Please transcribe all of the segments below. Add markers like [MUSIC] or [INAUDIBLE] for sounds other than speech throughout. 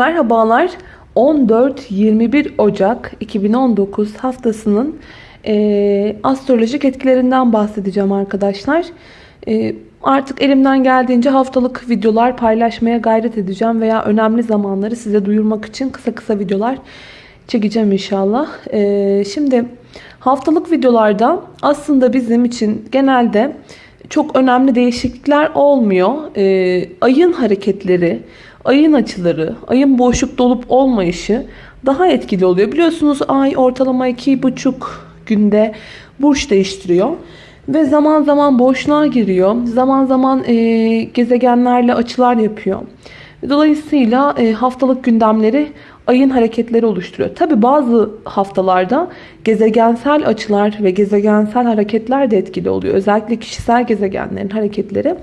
Merhabalar. 14-21 Ocak 2019 haftasının e, astrolojik etkilerinden bahsedeceğim arkadaşlar. E, artık elimden geldiğince haftalık videolar paylaşmaya gayret edeceğim veya önemli zamanları size duyurmak için kısa kısa videolar çekeceğim inşallah. E, şimdi haftalık videolarda aslında bizim için genelde çok önemli değişiklikler olmuyor. E, ayın hareketleri, ayın açıları, ayın boşluk dolup olmayışı daha etkili oluyor. Biliyorsunuz ay ortalama 2,5 günde burç değiştiriyor. Ve zaman zaman boşluğa giriyor. Zaman zaman e, gezegenlerle açılar yapıyor. Dolayısıyla e, haftalık gündemleri ayın hareketleri oluşturuyor. Tabi bazı haftalarda gezegensel açılar ve gezegensel hareketler de etkili oluyor. Özellikle kişisel gezegenlerin hareketleri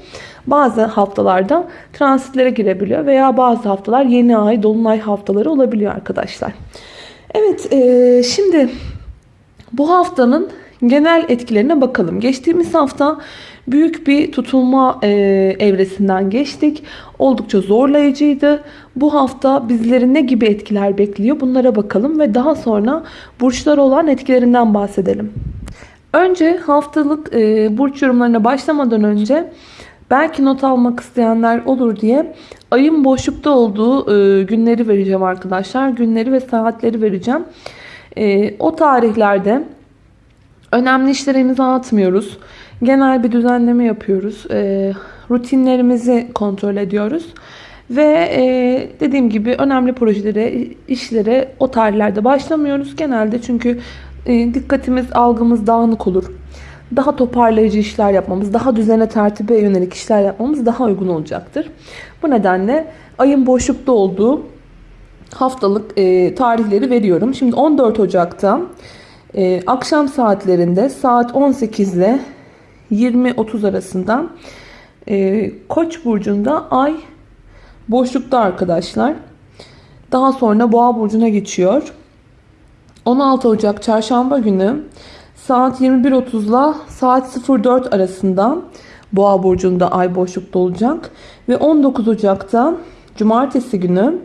bazı haftalarda transitlere girebiliyor veya bazı haftalar yeni ay, dolunay haftaları olabiliyor arkadaşlar. Evet, e, şimdi bu haftanın genel etkilerine bakalım. Geçtiğimiz hafta büyük bir tutulma e, evresinden geçtik. Oldukça zorlayıcıydı. Bu hafta bizleri ne gibi etkiler bekliyor bunlara bakalım ve daha sonra burçlara olan etkilerinden bahsedelim. Önce haftalık e, burç yorumlarına başlamadan önce belki not almak isteyenler olur diye ayın boşlukta olduğu e, günleri vereceğim arkadaşlar. Günleri ve saatleri vereceğim. E, o tarihlerde önemli işlere imza atmıyoruz. Genel bir düzenleme yapıyoruz. E, rutinlerimizi kontrol ediyoruz. Ve e, dediğim gibi önemli projelere, işlere o tarihlerde başlamıyoruz. Genelde çünkü e, dikkatimiz, algımız dağınık olur. Daha toparlayıcı işler yapmamız, daha düzene tertibe yönelik işler yapmamız daha uygun olacaktır. Bu nedenle ayın boşlukta olduğu haftalık e, tarihleri veriyorum. Şimdi 14 Ocak'ta e, akşam saatlerinde saat 18 ile 20-30 arasında e, Koç burcunda ay boşlukta arkadaşlar. Daha sonra Boğa burcuna geçiyor. 16 Ocak çarşamba günü saat 21.30 ile saat 04 arasında Boğa burcunda ay boşlukta olacak ve 19 Ocak'ta cumartesi günü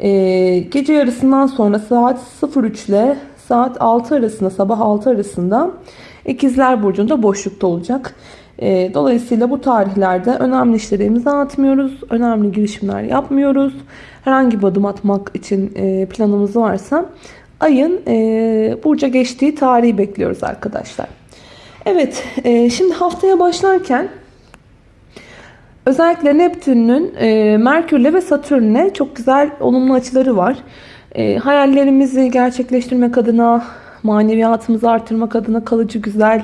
e, gece yarısından sonra saat 03 ile saat 6 arasında sabah 6 arasında İkizler Burcu'nda boşlukta olacak. E, dolayısıyla bu tarihlerde önemli işlere imza atmıyoruz. Önemli girişimler yapmıyoruz. Herhangi bir adım atmak için e, planımız varsa ayın e, burca geçtiği tarihi bekliyoruz arkadaşlar. Evet şimdi haftaya başlarken özellikle Neptün'ün Merkür'le ve Satürn'le çok güzel olumlu açıları var. hayallerimizi gerçekleştirmek adına, maneviyatımızı artırmak adına kalıcı güzel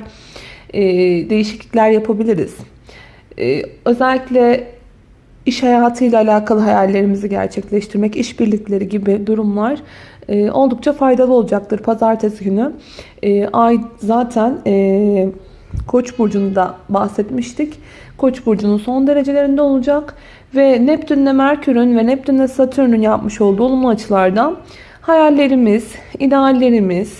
e, değişiklikler yapabiliriz. E, özellikle iş hayatıyla alakalı hayallerimizi gerçekleştirmek, işbirlikleri gibi durumlar e, oldukça faydalı olacaktır. Pazartesi günü e, ay zaten e, Koç burcunda bahsetmiştik. Koç burcunun son derecelerinde olacak ve Neptünle Merkür'ün ve Neptünle Satürn'ün yapmış olduğu olumlu açılardan hayallerimiz, ideallerimiz,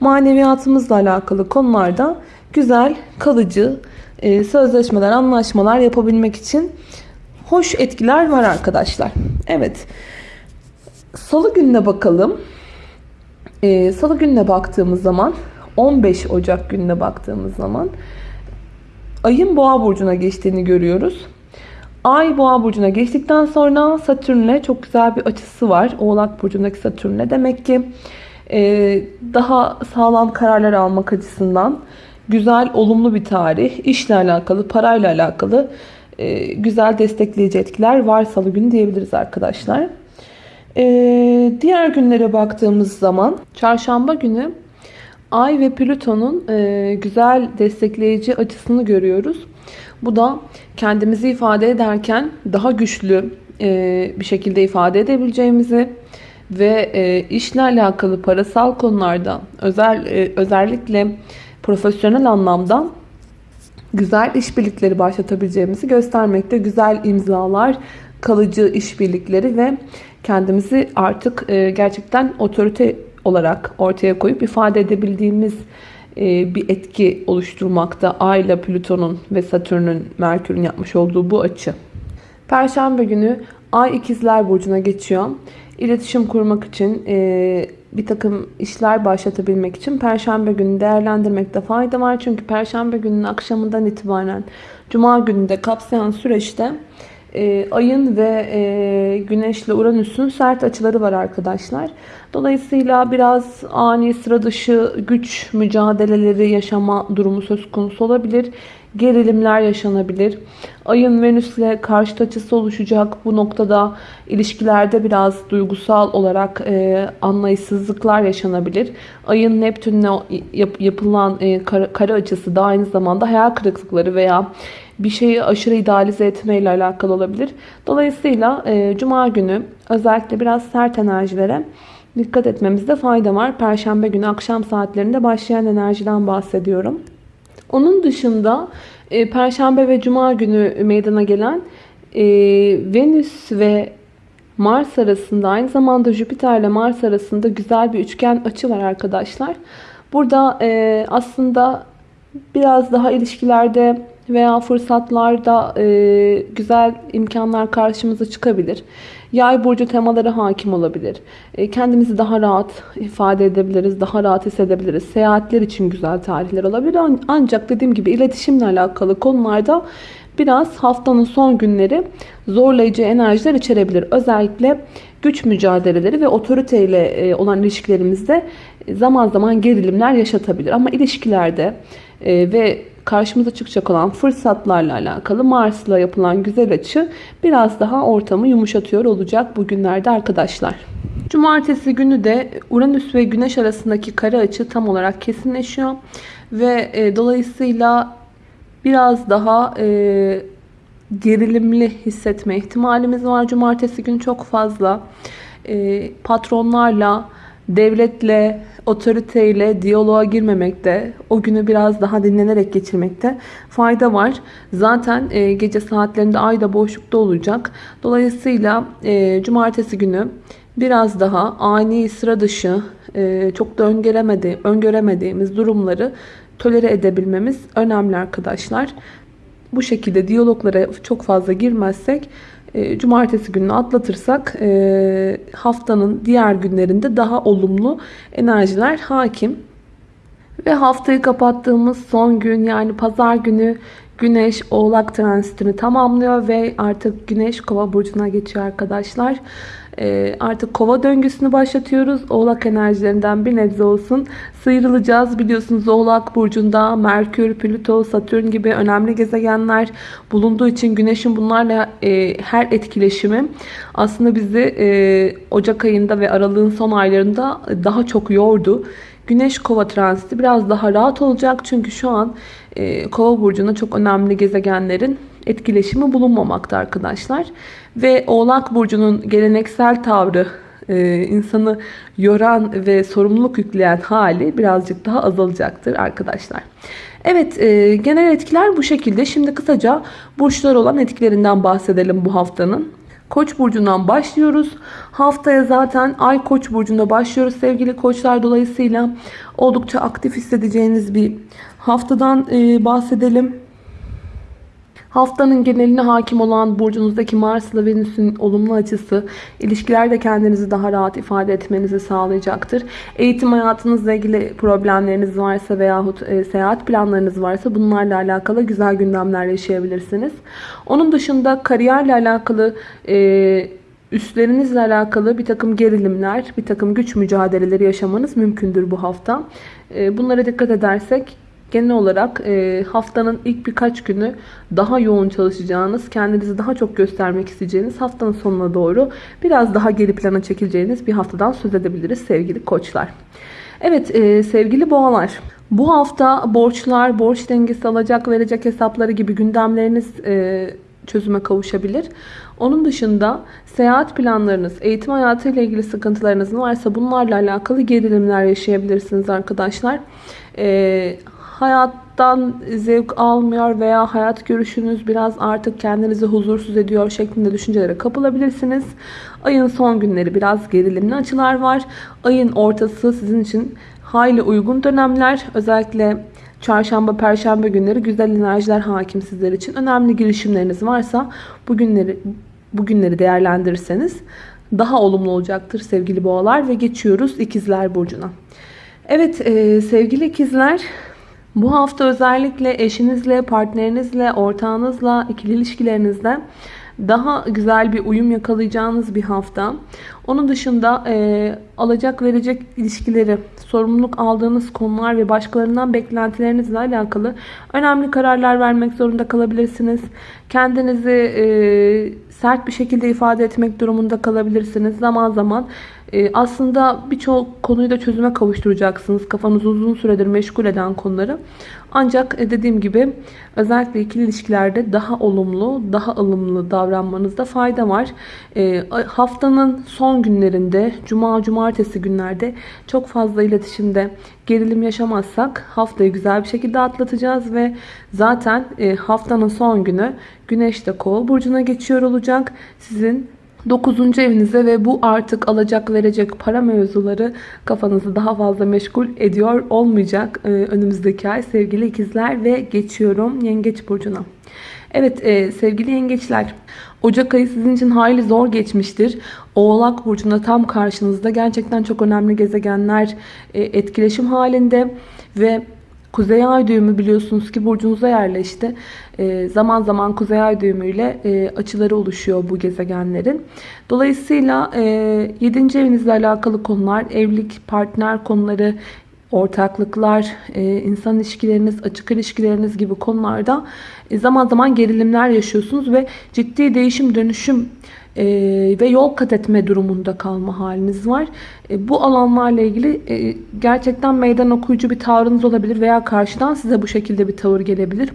maneviyatımızla alakalı konularda güzel, kalıcı e, sözleşmeler, anlaşmalar yapabilmek için hoş etkiler var arkadaşlar. Evet. Salı gününe bakalım. E, Salı gününe baktığımız zaman 15 Ocak gününe baktığımız zaman ayın boğa burcuna geçtiğini görüyoruz. Ay boğa burcuna geçtikten sonra Satürn'le çok güzel bir açısı var. Oğlak burcundaki Satürn'le. Demek ki daha sağlam kararlar almak açısından güzel, olumlu bir tarih. İşle alakalı, parayla alakalı e, güzel destekleyici etkiler var salı günü diyebiliriz arkadaşlar. E, diğer günlere baktığımız zaman çarşamba günü Ay ve Plüton'un e, güzel destekleyici açısını görüyoruz. Bu da kendimizi ifade ederken daha güçlü e, bir şekilde ifade edebileceğimizi ve e, işle alakalı parasal konularda özel e, özellikle profesyonel anlamda güzel işbirlikleri başlatabileceğimizi göstermekte. Güzel imzalar, kalıcı işbirlikleri ve kendimizi artık e, gerçekten otorite olarak ortaya koyup ifade edebildiğimiz e, bir etki oluşturmakta. Ay ile Plüton'un ve Satürn'ün, Merkür'ün yapmış olduğu bu açı. Perşembe günü Ay ikizler burcuna geçiyor. İletişim kurmak için, e, bir takım işler başlatabilmek için Perşembe günü değerlendirmekte fayda var. Çünkü Perşembe gününün akşamından itibaren Cuma gününde kapsayan süreçte e, ayın ve e, güneşle Uranüs'ün sert açıları var arkadaşlar. Dolayısıyla biraz ani sıra dışı güç mücadeleleri yaşama durumu söz konusu olabilir. Gerilimler yaşanabilir. Ayın Venüs'le karşıt açısı oluşacak. Bu noktada ilişkilerde biraz duygusal olarak e, anlayışsızlıklar yaşanabilir. Ayın Neptün'le yap, yapılan e, kare, kare açısı da aynı zamanda hayal kırıklıkları veya bir şeyi aşırı idealize etmeyle alakalı olabilir. Dolayısıyla e, Cuma günü özellikle biraz sert enerjilere dikkat etmemizde fayda var. Perşembe günü akşam saatlerinde başlayan enerjiden bahsediyorum. Onun dışında e, Perşembe ve Cuma günü meydana gelen e, Venüs ve Mars arasında aynı zamanda Jüpiter ile Mars arasında güzel bir üçgen açı var arkadaşlar. Burada e, aslında biraz daha ilişkilerde veya fırsatlarda e, güzel imkanlar karşımıza çıkabilir. Yay burcu temaları hakim olabilir. E, kendimizi daha rahat ifade edebiliriz, daha rahat hissedebiliriz. Seyahatler için güzel tarihler olabilir. Ancak dediğim gibi iletişimle alakalı konularda biraz haftanın son günleri zorlayıcı enerjiler içerebilir. Özellikle güç mücadeleleri ve otoriteyle e, olan ilişkilerimizde zaman zaman gerilimler yaşatabilir. Ama ilişkilerde e, ve karşımıza çıkacak olan fırsatlarla alakalı Mars'la yapılan güzel açı biraz daha ortamı yumuşatıyor olacak bugünlerde arkadaşlar. Cumartesi günü de Uranüs ve Güneş arasındaki kare açı tam olarak kesinleşiyor. Ve e, dolayısıyla biraz daha e, gerilimli hissetme ihtimalimiz var. Cumartesi günü çok fazla e, patronlarla, devletle, otoriteyle diyaloğa girmemekte, o günü biraz daha dinlenerek geçirmekte fayda var. Zaten e, gece saatlerinde ay da boşlukta olacak. Dolayısıyla e, cumartesi günü biraz daha ani, sıra dışı, e, çok da öngöremedi, öngöremediğimiz durumları tolere edebilmemiz önemli arkadaşlar. Bu şekilde diyaloglara çok fazla girmezsek e, cumartesi gününü atlatırsak e, haftanın diğer günlerinde daha olumlu enerjiler hakim. Ve haftayı kapattığımız son gün yani pazar günü Güneş Oğlak transitini tamamlıyor ve artık Güneş Kova burcuna geçiyor arkadaşlar. Ee, artık kova döngüsünü başlatıyoruz. Oğlak enerjilerinden bir nebze olsun sıyrılacağız. Biliyorsunuz Oğlak Burcu'nda Merkür, Plüto, Satürn gibi önemli gezegenler bulunduğu için Güneş'in bunlarla e, her etkileşimi aslında bizi e, Ocak ayında ve Aralık'ın son aylarında daha çok yordu. Güneş kova transiti biraz daha rahat olacak. Çünkü şu an e, kova burcunda çok önemli gezegenlerin etkileşimi bulunmamakta arkadaşlar. Ve Oğlak Burcu'nun geleneksel tavrı e, insanı yoran ve sorumluluk yükleyen hali birazcık daha azalacaktır arkadaşlar. Evet e, genel etkiler bu şekilde. Şimdi kısaca burçlar olan etkilerinden bahsedelim bu haftanın. Koç burcundan başlıyoruz. Haftaya zaten Ay Koç burcunda başlıyoruz sevgili koçlar. Dolayısıyla oldukça aktif hissedeceğiniz bir haftadan e, bahsedelim. Haftanın geneline hakim olan burcunuzdaki Mars ile Venüs'ün olumlu açısı ilişkilerde kendinizi daha rahat ifade etmenizi sağlayacaktır. Eğitim hayatınızla ilgili problemleriniz varsa veyahut e, seyahat planlarınız varsa bunlarla alakalı güzel gündemler yaşayabilirsiniz. Onun dışında kariyerle alakalı e, üstlerinizle alakalı bir takım gerilimler, bir takım güç mücadeleleri yaşamanız mümkündür bu hafta. E, bunlara dikkat edersek Genel olarak e, haftanın ilk birkaç günü daha yoğun çalışacağınız, kendinizi daha çok göstermek isteyeceğiniz haftanın sonuna doğru biraz daha geri plana çekileceğiniz bir haftadan söz edebiliriz sevgili koçlar. Evet e, sevgili boğalar. Bu hafta borçlar, borç dengesi alacak verecek hesapları gibi gündemleriniz e, çözüme kavuşabilir. Onun dışında seyahat planlarınız, eğitim hayatı ile ilgili sıkıntılarınız varsa bunlarla alakalı gerilimler yaşayabilirsiniz arkadaşlar. Ee, hayattan zevk almıyor veya hayat görüşünüz biraz artık kendinizi huzursuz ediyor şeklinde düşüncelere kapılabilirsiniz. Ayın son günleri biraz gerilimli açılar var. Ayın ortası sizin için hayli uygun dönemler. Özellikle çarşamba, perşembe günleri güzel enerjiler hakim sizler için. Önemli girişimleriniz varsa bu günleri bugünleri değerlendirirseniz daha olumlu olacaktır sevgili boğalar ve geçiyoruz ikizler burcuna. Evet e, sevgili ikizler bu hafta özellikle eşinizle, partnerinizle, ortağınızla, ikili ilişkilerinizde daha güzel bir uyum yakalayacağınız bir hafta. Onun dışında e, alacak verecek ilişkileri, sorumluluk aldığınız konular ve başkalarından beklentilerinizle alakalı önemli kararlar vermek zorunda kalabilirsiniz. Kendinizi e, sert bir şekilde ifade etmek durumunda kalabilirsiniz. Zaman zaman e, aslında birçok konuyu da çözüme kavuşturacaksınız. Kafanızı uzun süredir meşgul eden konuları. Ancak e, dediğim gibi özellikle ikili ilişkilerde daha olumlu, daha ılımlı davranmanızda fayda var. E, haftanın son günlerinde, cuma, cumartesi günlerde çok fazla iletişimde gerilim yaşamazsak haftayı güzel bir şekilde atlatacağız ve zaten e, haftanın son günü Güneş de Kova burcuna geçiyor olacak. Sizin 9. evinize ve bu artık alacak verecek para mevzuları kafanızı daha fazla meşgul ediyor olmayacak e, önümüzdeki ay sevgili ikizler ve geçiyorum yengeç burcuna. Evet e, sevgili yengeçler Ocak ayı sizin için hayli zor geçmiştir. Oğlak burcunda tam karşınızda gerçekten çok önemli gezegenler e, etkileşim halinde ve Kuzey ay düğümü biliyorsunuz ki burcunuza yerleşti. E, zaman zaman kuzey ay düğümüyle e, açıları oluşuyor bu gezegenlerin. Dolayısıyla e, 7. evinizle alakalı konular, evlilik, partner konuları, ortaklıklar, e, insan ilişkileriniz, açık ilişkileriniz gibi konularda e, zaman zaman gerilimler yaşıyorsunuz ve ciddi değişim dönüşüm e, ve yol kat etme durumunda kalma haliniz var. E, bu alanlarla ilgili e, gerçekten meydan okuyucu bir tavrınız olabilir veya karşıdan size bu şekilde bir tavır gelebilir.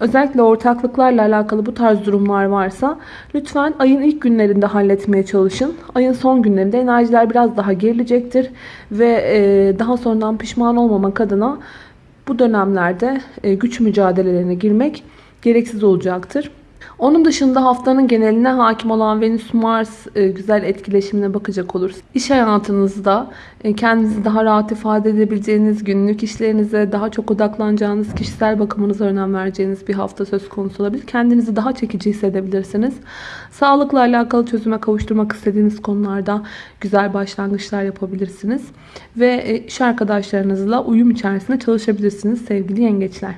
Özellikle ortaklıklarla alakalı bu tarz durumlar varsa lütfen ayın ilk günlerinde halletmeye çalışın. Ayın son günlerinde enerjiler biraz daha gerilecektir ve e, daha sonradan pişman olmamak adına bu dönemlerde e, güç mücadelelerine girmek gereksiz olacaktır. Onun dışında haftanın geneline hakim olan Venüs-Mars e, güzel etkileşimine bakacak oluruz. İş hayatınızda e, kendinizi daha rahat ifade edebileceğiniz, günlük işlerinize daha çok odaklanacağınız, kişisel bakımınıza önem vereceğiniz bir hafta söz konusu olabilir. Kendinizi daha çekici hissedebilirsiniz. Sağlıkla alakalı çözüme kavuşturmak istediğiniz konularda güzel başlangıçlar yapabilirsiniz. Ve e, iş arkadaşlarınızla uyum içerisinde çalışabilirsiniz sevgili yengeçler.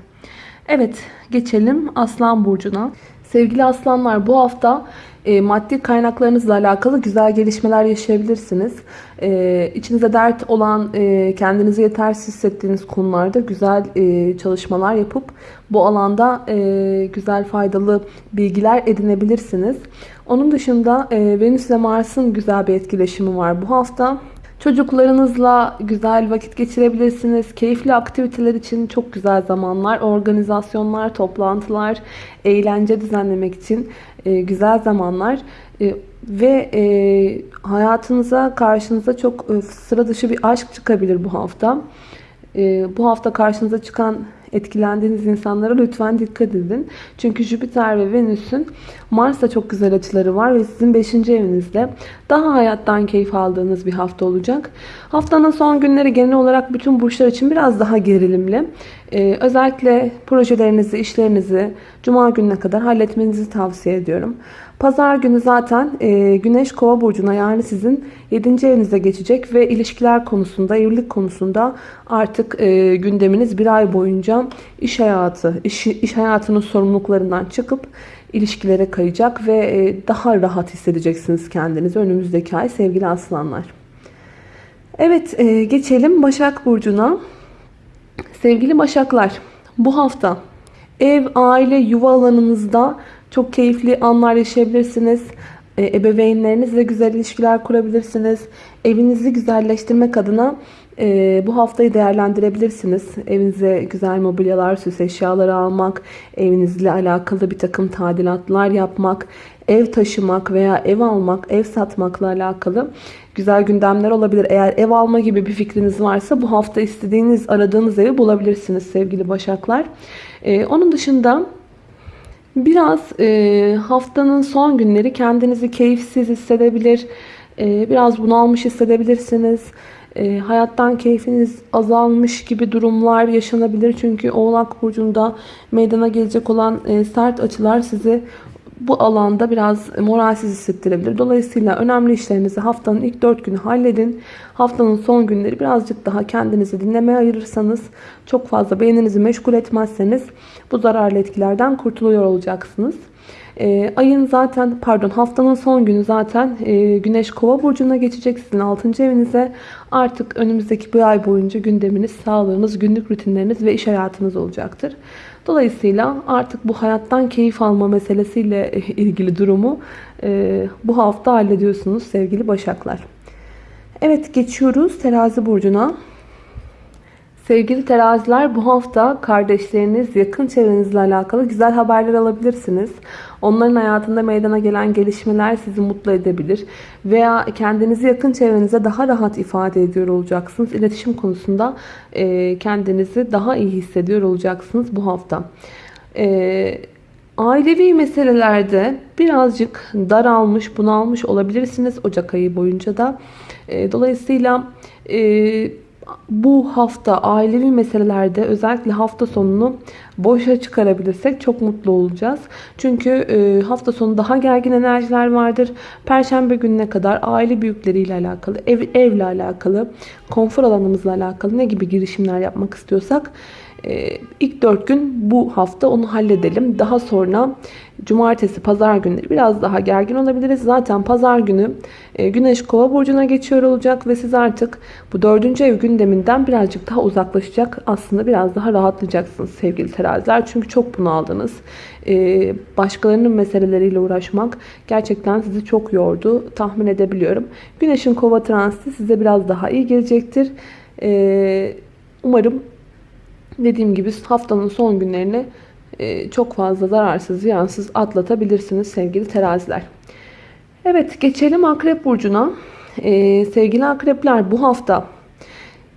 Evet geçelim Aslan Burcu'na. Sevgili aslanlar bu hafta e, maddi kaynaklarınızla alakalı güzel gelişmeler yaşayabilirsiniz. E, içinize dert olan, e, kendinizi yetersiz hissettiğiniz konularda güzel e, çalışmalar yapıp bu alanda e, güzel faydalı bilgiler edinebilirsiniz. Onun dışında e, Venüs ile Mars'ın güzel bir etkileşimi var bu hafta. Çocuklarınızla güzel vakit geçirebilirsiniz. Keyifli aktiviteler için çok güzel zamanlar. Organizasyonlar, toplantılar, eğlence düzenlemek için e, güzel zamanlar. E, ve e, hayatınıza, karşınıza çok e, sıra dışı bir aşk çıkabilir bu hafta. Bu hafta karşınıza çıkan etkilendiğiniz insanlara lütfen dikkat edin. Çünkü Jüpiter ve Venüs'ün Mars'ta çok güzel açıları var ve sizin 5. evinizde daha hayattan keyif aldığınız bir hafta olacak. Haftanın son günleri genel olarak bütün burçlar için biraz daha gerilimli. Ee, özellikle projelerinizi, işlerinizi Cuma gününe kadar halletmenizi tavsiye ediyorum. Pazar günü zaten e, Güneş Kova burcuna yani sizin 7. evinize geçecek ve ilişkiler konusunda, evlilik konusunda artık e, gündeminiz bir ay boyunca iş hayatı, iş, iş hayatının sorumluluklarından çıkıp ilişkilere kayacak ve e, daha rahat hissedeceksiniz kendinizi önümüzdeki ay sevgili aslanlar. Evet e, geçelim Başak Burcu'na. Sevgili Başaklar bu hafta ev, aile, yuva alanınızda çok keyifli anlar yaşayabilirsiniz. E, ebeveynlerinizle güzel ilişkiler kurabilirsiniz. Evinizi güzelleştirmek adına e, bu haftayı değerlendirebilirsiniz. Evinize güzel mobilyalar, süs eşyaları almak, evinizle alakalı bir takım tadilatlar yapmak, ev taşımak veya ev almak, ev satmakla alakalı güzel gündemler olabilir. Eğer ev alma gibi bir fikriniz varsa bu hafta istediğiniz, aradığınız evi bulabilirsiniz sevgili başaklar. Ee, onun dışında biraz e, haftanın son günleri kendinizi keyifsiz hissedebilir, e, biraz bunalmış hissedebilirsiniz. E, hayattan keyfiniz azalmış gibi durumlar yaşanabilir. Çünkü Oğlak Burcu'nda meydana gelecek olan e, sert açılar sizi bu alanda biraz moralsiz hissettirebilir. Dolayısıyla önemli işlerinizi haftanın ilk 4 günü halledin. Haftanın son günleri birazcık daha kendinizi dinlemeye ayırırsanız, çok fazla beyninizi meşgul etmezseniz bu zararlı etkilerden kurtuluyor olacaksınız. E, ayın zaten pardon haftanın son günü zaten e, Güneş Kova burcuna geçecek sizin 6. evinize. Artık önümüzdeki bir ay boyunca gündeminiz, sağlığınız, günlük rutinleriniz ve iş hayatınız olacaktır. Dolayısıyla artık bu hayattan keyif alma meselesiyle [LAUGHS] ilgili durumu e, bu hafta hallediyorsunuz sevgili Başaklar. Evet geçiyoruz terazi burcuna. Sevgili teraziler bu hafta kardeşleriniz, yakın çevrenizle alakalı güzel haberler alabilirsiniz. Onların hayatında meydana gelen gelişmeler sizi mutlu edebilir. Veya kendinizi yakın çevrenize daha rahat ifade ediyor olacaksınız. İletişim konusunda e, kendinizi daha iyi hissediyor olacaksınız bu hafta. E, ailevi meselelerde birazcık daralmış, bunalmış olabilirsiniz Ocak ayı boyunca da. E, dolayısıyla bu hafta ailevi meselelerde özellikle hafta sonunu boşa çıkarabilirsek çok mutlu olacağız. Çünkü e, hafta sonu daha gergin enerjiler vardır. Perşembe gününe kadar aile büyükleriyle alakalı, ev, evle alakalı, konfor alanımızla alakalı ne gibi girişimler yapmak istiyorsak ilk 4 gün bu hafta onu halledelim. Daha sonra cumartesi, pazar günleri biraz daha gergin olabiliriz. Zaten pazar günü e, Güneş Kova burcuna geçiyor olacak ve siz artık bu dördüncü ev gündeminden birazcık daha uzaklaşacak. Aslında biraz daha rahatlayacaksınız sevgili teraziler. Çünkü çok bunaldınız. E, başkalarının meseleleriyle uğraşmak gerçekten sizi çok yordu. Tahmin edebiliyorum. Güneşin Kova transiti size biraz daha iyi gelecektir. E, umarım dediğim gibi haftanın son günlerini e, çok fazla zararsız, ziyansız atlatabilirsiniz sevgili teraziler. Evet geçelim Akrep Burcu'na. Ee, sevgili Akrepler bu hafta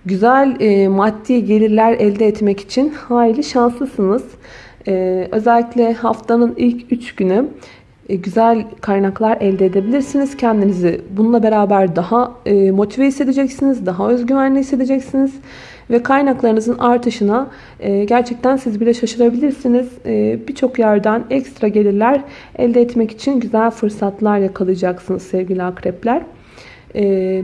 güzel e, maddi gelirler elde etmek için hayli şanslısınız. Özellikle haftanın ilk 3 günü e, güzel kaynaklar elde edebilirsiniz. Kendinizi bununla beraber daha e, motive hissedeceksiniz, daha özgüvenli hissedeceksiniz. Ve kaynaklarınızın artışına e, gerçekten siz bile şaşırabilirsiniz. E, Birçok yerden ekstra gelirler elde etmek için güzel fırsatlar yakalayacaksınız sevgili akrepler. E,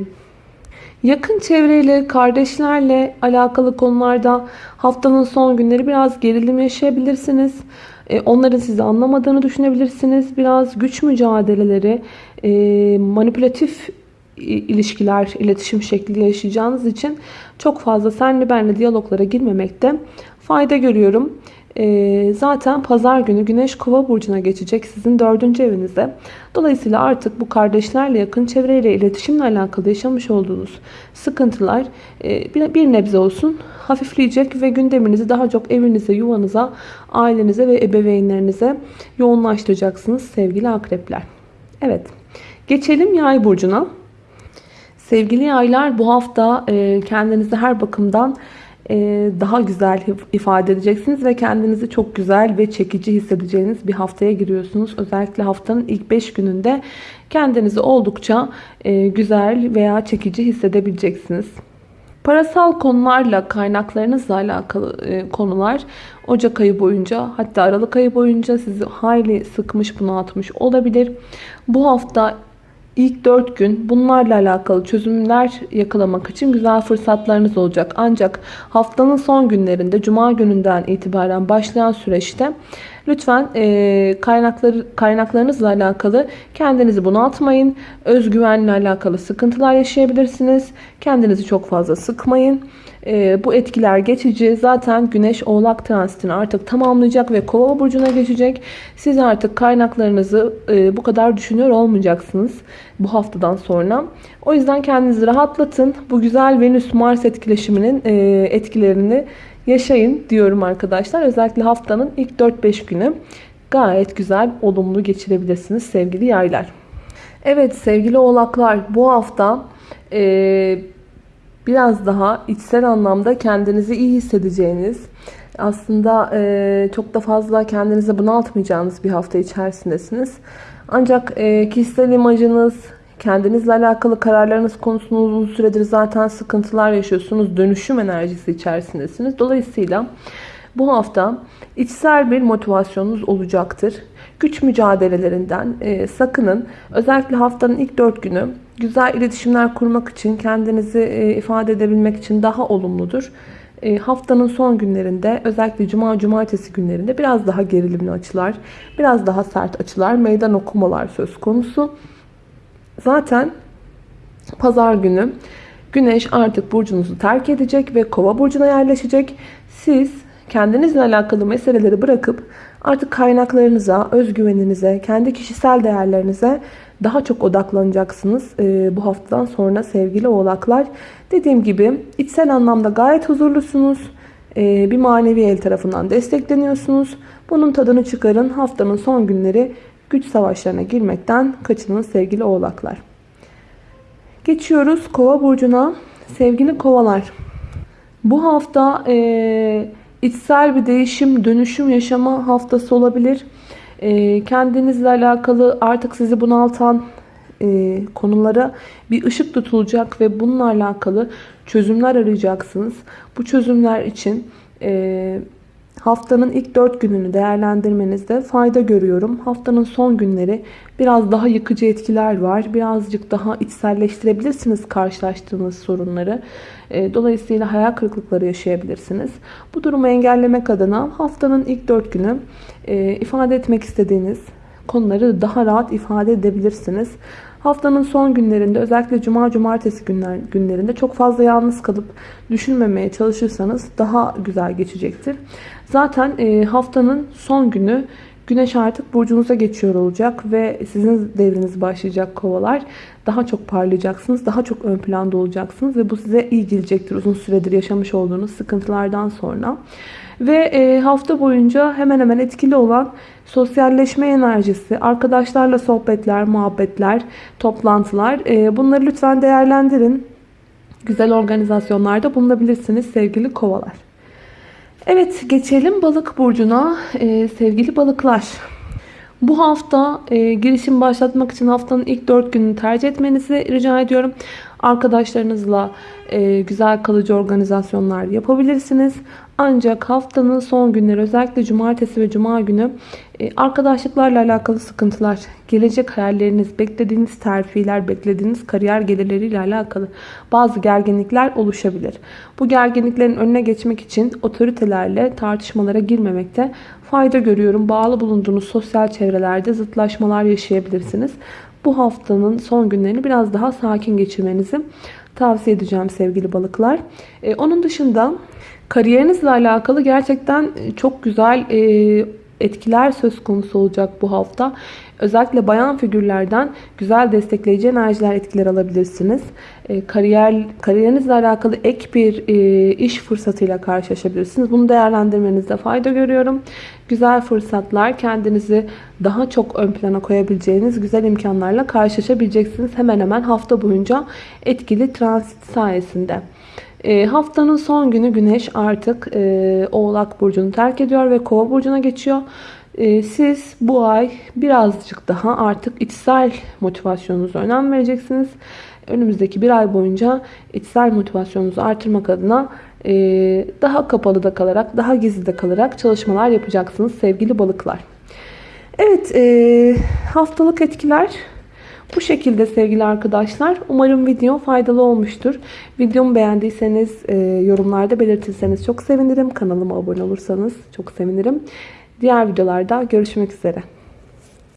yakın çevreyle, kardeşlerle alakalı konularda haftanın son günleri biraz gerilim yaşayabilirsiniz. E, onların sizi anlamadığını düşünebilirsiniz. Biraz güç mücadeleleri, e, manipülatif ilişkiler, iletişim şekli yaşayacağınız için çok fazla senli benli diyaloglara girmemekte fayda görüyorum. Ee, zaten pazar günü Güneş Kova burcuna geçecek sizin dördüncü evinize. Dolayısıyla artık bu kardeşlerle yakın çevreyle iletişimle alakalı yaşamış olduğunuz sıkıntılar e, bir nebze olsun hafifleyecek ve gündeminizi daha çok evinize, yuvanıza, ailenize ve ebeveynlerinize yoğunlaştıracaksınız sevgili akrepler. Evet geçelim yay burcuna. Sevgili yaylar bu hafta e, kendinizi her bakımdan e, daha güzel ifade edeceksiniz ve kendinizi çok güzel ve çekici hissedeceğiniz bir haftaya giriyorsunuz. Özellikle haftanın ilk 5 gününde kendinizi oldukça e, güzel veya çekici hissedebileceksiniz. Parasal konularla, kaynaklarınızla alakalı konular Ocak ayı boyunca hatta Aralık ayı boyunca sizi hayli sıkmış, bunaltmış olabilir. Bu hafta İlk 4 gün bunlarla alakalı çözümler yakalamak için güzel fırsatlarınız olacak. Ancak haftanın son günlerinde Cuma gününden itibaren başlayan süreçte lütfen e, kaynakları, kaynaklarınızla alakalı kendinizi bunaltmayın. Özgüvenle alakalı sıkıntılar yaşayabilirsiniz. Kendinizi çok fazla sıkmayın. E, bu etkiler geçici. Zaten Güneş Oğlak transitini artık tamamlayacak ve Kova burcuna geçecek. Siz artık kaynaklarınızı e, bu kadar düşünüyor olmayacaksınız bu haftadan sonra. O yüzden kendinizi rahatlatın. Bu güzel Venüs-Mars etkileşiminin e, etkilerini yaşayın diyorum arkadaşlar. Özellikle haftanın ilk 4-5 günü gayet güzel, olumlu geçirebilirsiniz sevgili yaylar. Evet sevgili oğlaklar bu hafta e, biraz daha içsel anlamda kendinizi iyi hissedeceğiniz, aslında e, çok da fazla kendinizi bunaltmayacağınız bir hafta içerisindesiniz. Ancak e, kişisel imajınız, kendinizle alakalı kararlarınız konusunda uzun süredir zaten sıkıntılar yaşıyorsunuz. Dönüşüm enerjisi içerisindesiniz. Dolayısıyla Bu hafta içsel bir motivasyonunuz olacaktır. Güç mücadelelerinden e, sakının. Özellikle haftanın ilk 4 günü güzel iletişimler kurmak için, kendinizi e, ifade edebilmek için daha olumludur. E, haftanın son günlerinde özellikle cuma cumartesi günlerinde biraz daha gerilimli açılar, biraz daha sert açılar, meydan okumalar söz konusu. Zaten pazar günü güneş artık burcunuzu terk edecek ve kova burcuna yerleşecek. Siz kendinizle alakalı meseleleri bırakıp artık kaynaklarınıza, özgüveninize, kendi kişisel değerlerinize daha çok odaklanacaksınız e, bu haftadan sonra sevgili oğlaklar. Dediğim gibi içsel anlamda gayet huzurlusunuz. E, bir manevi el tarafından destekleniyorsunuz. Bunun tadını çıkarın. Haftanın son günleri güç savaşlarına girmekten kaçının sevgili oğlaklar. Geçiyoruz kova burcuna. Sevgili kovalar. Bu hafta e, içsel bir değişim, dönüşüm yaşama haftası olabilir. E, kendinizle alakalı artık sizi bunaltan e, konulara bir ışık tutulacak ve bununla alakalı çözümler arayacaksınız. Bu çözümler için e, haftanın ilk 4 gününü değerlendirmenizde fayda görüyorum. Haftanın son günleri biraz daha yıkıcı etkiler var. Birazcık daha içselleştirebilirsiniz karşılaştığınız sorunları. E, dolayısıyla hayal kırıklıkları yaşayabilirsiniz. Bu durumu engellemek adına haftanın ilk 4 günü e, ifade etmek istediğiniz konuları daha rahat ifade edebilirsiniz. Haftanın son günlerinde özellikle cuma cumartesi günler, günlerinde çok fazla yalnız kalıp düşünmemeye çalışırsanız daha güzel geçecektir. Zaten e, haftanın son günü Güneş artık burcunuza geçiyor olacak ve sizin devriniz başlayacak kovalar. Daha çok parlayacaksınız, daha çok ön planda olacaksınız ve bu size iyi gelecektir uzun süredir yaşamış olduğunuz sıkıntılardan sonra. Ve e, hafta boyunca hemen hemen etkili olan sosyalleşme enerjisi, arkadaşlarla sohbetler, muhabbetler, toplantılar e, bunları lütfen değerlendirin. Güzel organizasyonlarda bulunabilirsiniz sevgili kovalar. Evet geçelim balık burcuna ee, sevgili balıklar. Bu hafta e, girişim başlatmak için haftanın ilk 4 gününü tercih etmenizi rica ediyorum. Arkadaşlarınızla e, güzel kalıcı organizasyonlar yapabilirsiniz. Ancak haftanın son günleri özellikle cumartesi ve cuma günü e, arkadaşlıklarla alakalı sıkıntılar, gelecek hayalleriniz, beklediğiniz terfiler, beklediğiniz kariyer gelirleriyle alakalı bazı gerginlikler oluşabilir. Bu gerginliklerin önüne geçmek için otoritelerle tartışmalara girmemekte fayda görüyorum. Bağlı bulunduğunuz sosyal çevrelerde zıtlaşmalar yaşayabilirsiniz. Bu haftanın son günlerini biraz daha sakin geçirmenizi tavsiye edeceğim sevgili balıklar. Ee, onun dışında kariyerinizle alakalı gerçekten çok güzel e, etkiler söz konusu olacak bu hafta. Özellikle bayan figürlerden güzel destekleyici enerjiler etkiler alabilirsiniz. E, kariyer Kariyerinizle alakalı ek bir e, iş fırsatıyla karşılaşabilirsiniz. Bunu değerlendirmenizde fayda görüyorum. Güzel fırsatlar, kendinizi daha çok ön plana koyabileceğiniz güzel imkanlarla karşılaşabileceksiniz. Hemen hemen hafta boyunca etkili transit sayesinde. E, haftanın son günü Güneş artık e, Oğlak Burcu'nu terk ediyor ve Kova Burcu'na geçiyor. E, siz bu ay birazcık daha artık içsel motivasyonunuza önem vereceksiniz. Önümüzdeki bir ay boyunca içsel motivasyonunuzu artırmak adına e, daha kapalı da kalarak, daha gizli de kalarak çalışmalar yapacaksınız sevgili balıklar. Evet, e, haftalık etkiler şekilde sevgili arkadaşlar. Umarım video faydalı olmuştur. Videomu beğendiyseniz e, yorumlarda belirtirseniz çok sevinirim. Kanalıma abone olursanız çok sevinirim. Diğer videolarda görüşmek üzere.